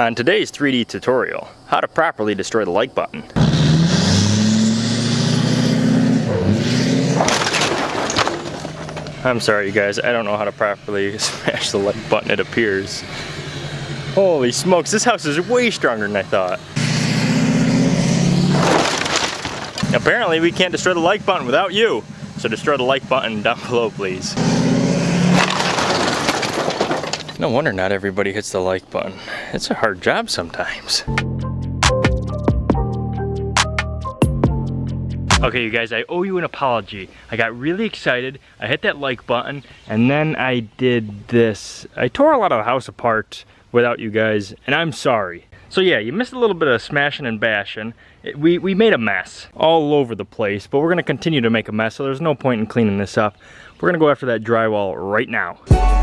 On today's 3D tutorial, how to properly destroy the like button. I'm sorry you guys, I don't know how to properly smash the like button it appears. Holy smokes, this house is way stronger than I thought. Apparently we can't destroy the like button without you, so destroy the like button down below please. No wonder not everybody hits the like button. It's a hard job sometimes. Okay, you guys, I owe you an apology. I got really excited, I hit that like button, and then I did this. I tore a lot of the house apart without you guys, and I'm sorry. So yeah, you missed a little bit of smashing and bashing. It, we, we made a mess all over the place, but we're gonna continue to make a mess, so there's no point in cleaning this up. We're gonna go after that drywall right now.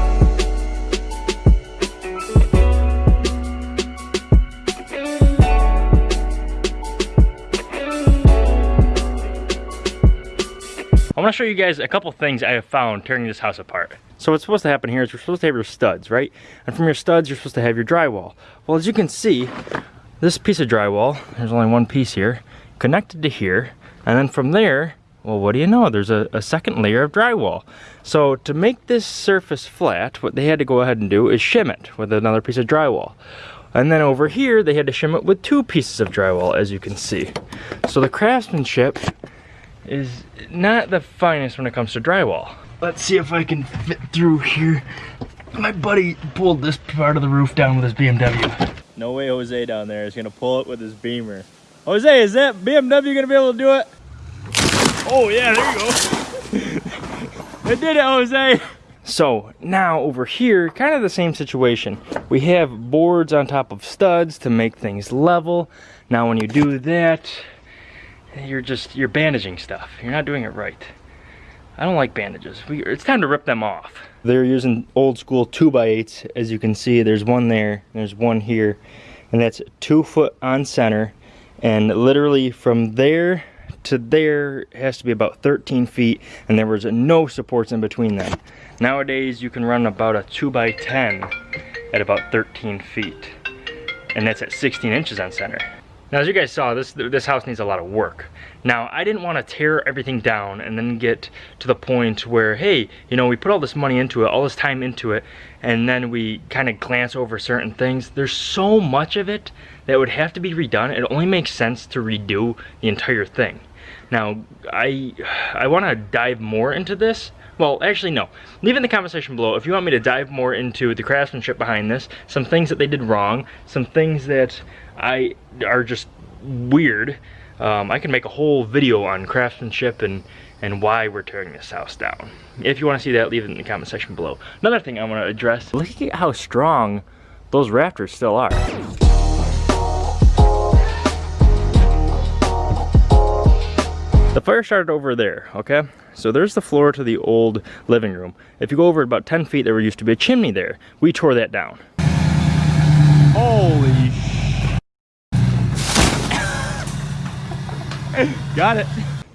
Want to show you guys a couple things I have found tearing this house apart. So what's supposed to happen here is you're supposed to have your studs, right? And from your studs, you're supposed to have your drywall. Well, as you can see, this piece of drywall, there's only one piece here, connected to here, and then from there, well, what do you know? There's a, a second layer of drywall. So to make this surface flat, what they had to go ahead and do is shim it with another piece of drywall. And then over here, they had to shim it with two pieces of drywall, as you can see. So the craftsmanship is not the finest when it comes to drywall. Let's see if I can fit through here. My buddy pulled this part of the roof down with his BMW. No way Jose down there is gonna pull it with his Beamer. Jose, is that BMW gonna be able to do it? Oh yeah, there you go. it did it, Jose. So now over here, kind of the same situation. We have boards on top of studs to make things level. Now when you do that, you're just, you're bandaging stuff. You're not doing it right. I don't like bandages. We, it's time to rip them off. They're using old school 2x8s. As you can see, there's one there, there's one here. And that's two foot on center. And literally from there to there has to be about 13 feet. And there was no supports in between them. Nowadays, you can run about a 2x10 at about 13 feet. And that's at 16 inches on center. Now as you guys saw, this this house needs a lot of work. Now I didn't want to tear everything down and then get to the point where, hey, you know, we put all this money into it, all this time into it, and then we kind of glance over certain things. There's so much of it that would have to be redone. It only makes sense to redo the entire thing. Now, I, I want to dive more into this. Well, actually, no. Leave in the comment section below if you want me to dive more into the craftsmanship behind this, some things that they did wrong, some things that I are just weird. Um, I can make a whole video on craftsmanship and and why we're tearing this house down. If you want to see that, leave it in the comment section below. Another thing I want to address, look at how strong those rafters still are. The fire started over there, okay? So there's the floor to the old living room. If you go over about 10 feet, there used to be a chimney there. We tore that down. Got it.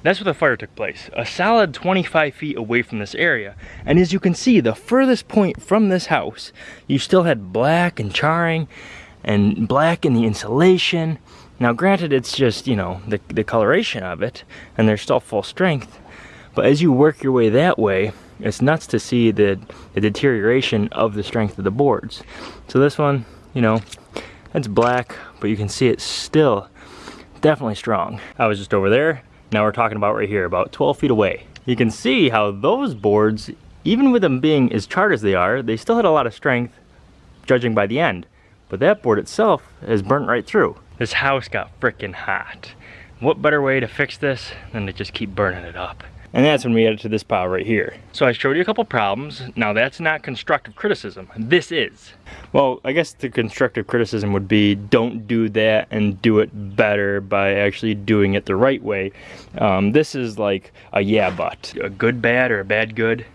That's where the fire took place, a solid 25 feet away from this area. And as you can see, the furthest point from this house, you still had black and charring and black in the insulation. Now granted, it's just, you know, the, the coloration of it, and they're still full strength. But as you work your way that way, it's nuts to see the, the deterioration of the strength of the boards. So this one, you know, it's black, but you can see it still definitely strong. I was just over there. Now we're talking about right here, about 12 feet away. You can see how those boards, even with them being as charred as they are, they still had a lot of strength, judging by the end. But that board itself has burnt right through. This house got freaking hot. What better way to fix this than to just keep burning it up? And that's when we added to this pile right here. So I showed you a couple problems. Now that's not constructive criticism. This is. Well, I guess the constructive criticism would be don't do that and do it better by actually doing it the right way. Um, this is like a yeah but. A good bad or a bad good.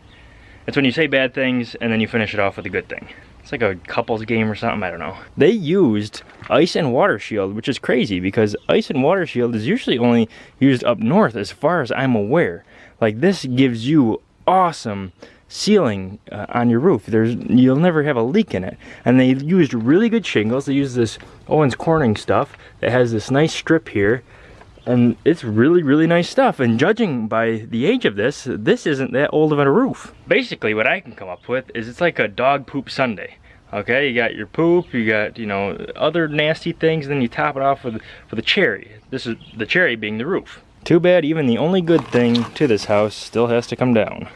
It's when you say bad things and then you finish it off with a good thing. It's like a couples game or something, I don't know. They used ice and water shield, which is crazy because ice and water shield is usually only used up north as far as I'm aware. Like this gives you awesome sealing uh, on your roof. There's you'll never have a leak in it. And they used really good shingles. They used this Owens Corning stuff that has this nice strip here. And it's really, really nice stuff. And judging by the age of this, this isn't that old of a roof. Basically, what I can come up with is it's like a dog poop Sunday. Okay, you got your poop, you got, you know, other nasty things, and then you top it off with, with a cherry. This is the cherry being the roof. Too bad even the only good thing to this house still has to come down.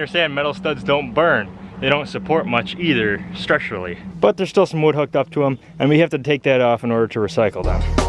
Understand metal studs don't burn. They don't support much either structurally. But there's still some wood hooked up to them and we have to take that off in order to recycle them.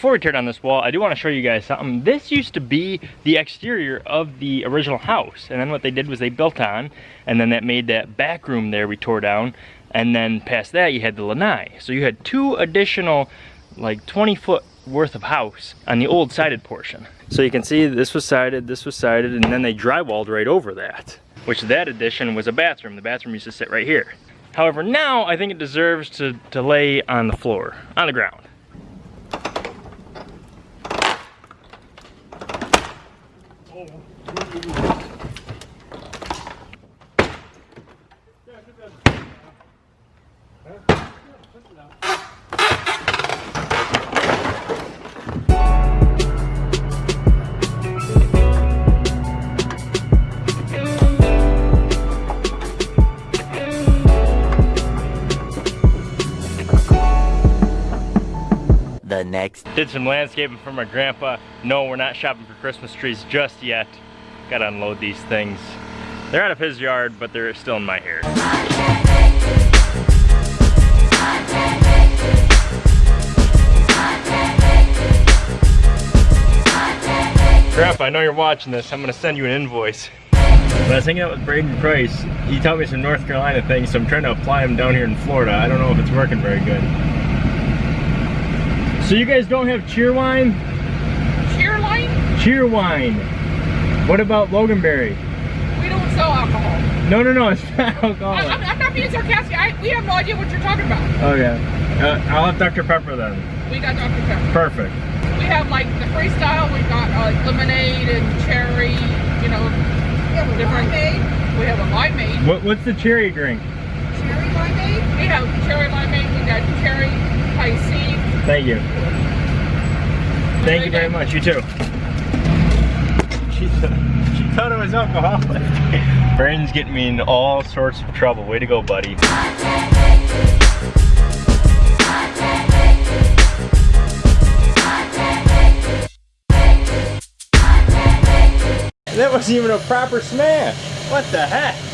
Before we tear down this wall, I do want to show you guys something. This used to be the exterior of the original house. And then what they did was they built on, and then that made that back room there we tore down. And then past that, you had the lanai. So you had two additional, like 20 foot worth of house on the old sided portion. So you can see this was sided, this was sided, and then they drywalled right over that. Which that addition was a bathroom. The bathroom used to sit right here. However, now I think it deserves to, to lay on the floor, on the ground. The next Did some landscaping for my grandpa. No, we're not shopping for Christmas trees just yet. Gotta unload these things. They're out of his yard, but they're still in my hair. Grandpa, I know you're watching this. I'm gonna send you an invoice. When I was hanging out with Braden Price, he taught me some North Carolina things, so I'm trying to apply them down here in Florida. I don't know if it's working very good. So you guys don't have Cheerwine? Cheer line? Cheerwine. What about Loganberry? We don't sell alcohol. No, no, no, it's not I, I'm. I'm not being sarcastic. I, we have no idea what you're talking about. Okay. Uh, I'll have Dr. Pepper then. We got Dr. Pepper. Perfect. We have like the freestyle. We've got uh, like lemonade and cherry. You know, different. We have a limeade. What, what's the cherry drink? Cherry limeade. We have cherry limeade. We got cherry Pisces. Thank you. Thank you very much. You too. She, she thought it was alcoholic. Brandon's getting me in all sorts of trouble. Way to go, buddy. That wasn't even a proper smash. What the heck?